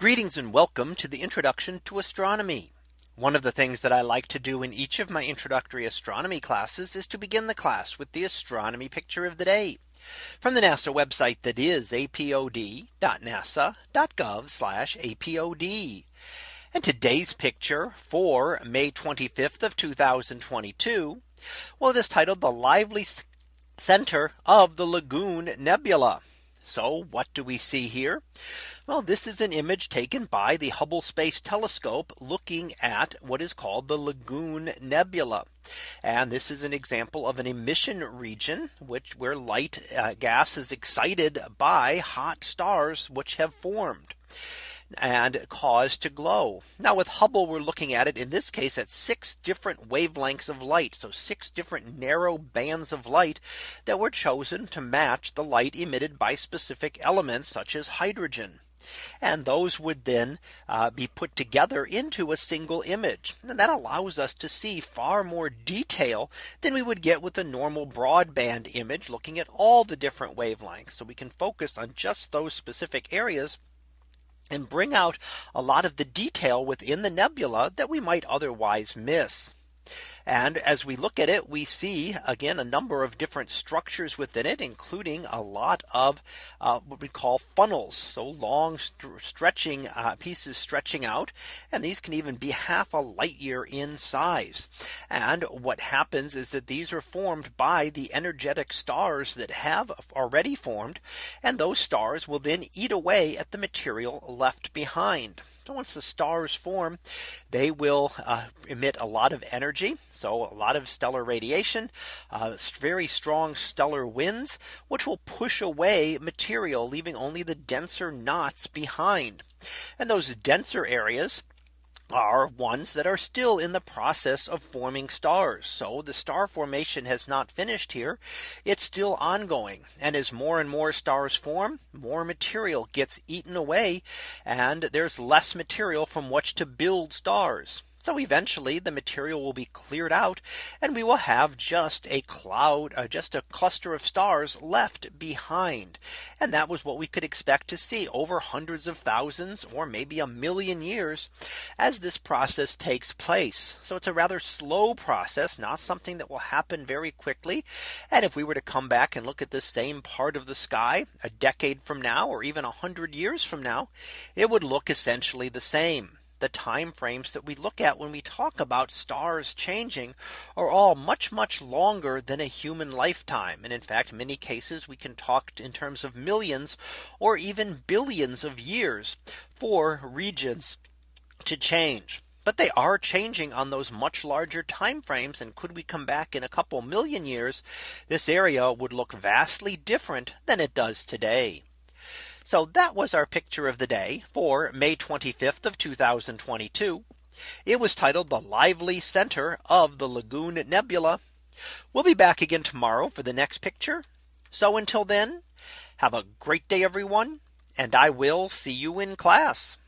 Greetings and welcome to the introduction to astronomy. One of the things that I like to do in each of my introductory astronomy classes is to begin the class with the astronomy picture of the day from the NASA website that is apod.nasa.gov apod. And today's picture for May 25th of 2022. Well, it is titled the lively center of the Lagoon Nebula. So what do we see here? Well, this is an image taken by the Hubble Space Telescope looking at what is called the Lagoon Nebula. And this is an example of an emission region, which where light uh, gas is excited by hot stars which have formed and caused to glow. Now with Hubble, we're looking at it in this case at six different wavelengths of light. So six different narrow bands of light that were chosen to match the light emitted by specific elements such as hydrogen. And those would then uh, be put together into a single image. And that allows us to see far more detail than we would get with a normal broadband image looking at all the different wavelengths. So we can focus on just those specific areas and bring out a lot of the detail within the nebula that we might otherwise miss. And as we look at it, we see again a number of different structures within it, including a lot of uh, what we call funnels. So long st stretching uh, pieces stretching out. And these can even be half a light year in size. And what happens is that these are formed by the energetic stars that have already formed. And those stars will then eat away at the material left behind. So once the stars form, they will uh, emit a lot of energy. So a lot of stellar radiation, uh, very strong stellar winds, which will push away material, leaving only the denser knots behind. And those denser areas are ones that are still in the process of forming stars. So the star formation has not finished here. It's still ongoing. And as more and more stars form, more material gets eaten away. And there's less material from which to build stars. So eventually the material will be cleared out and we will have just a cloud, uh, just a cluster of stars left behind. And that was what we could expect to see over hundreds of thousands or maybe a million years as this process takes place. So it's a rather slow process, not something that will happen very quickly. And if we were to come back and look at this same part of the sky a decade from now or even a hundred years from now, it would look essentially the same the time frames that we look at when we talk about stars changing are all much much longer than a human lifetime. And in fact, many cases we can talk in terms of millions or even billions of years for regions to change. But they are changing on those much larger time frames. And could we come back in a couple million years, this area would look vastly different than it does today. So that was our picture of the day for May 25th of 2022. It was titled the lively center of the Lagoon Nebula. We'll be back again tomorrow for the next picture. So until then, have a great day, everyone, and I will see you in class.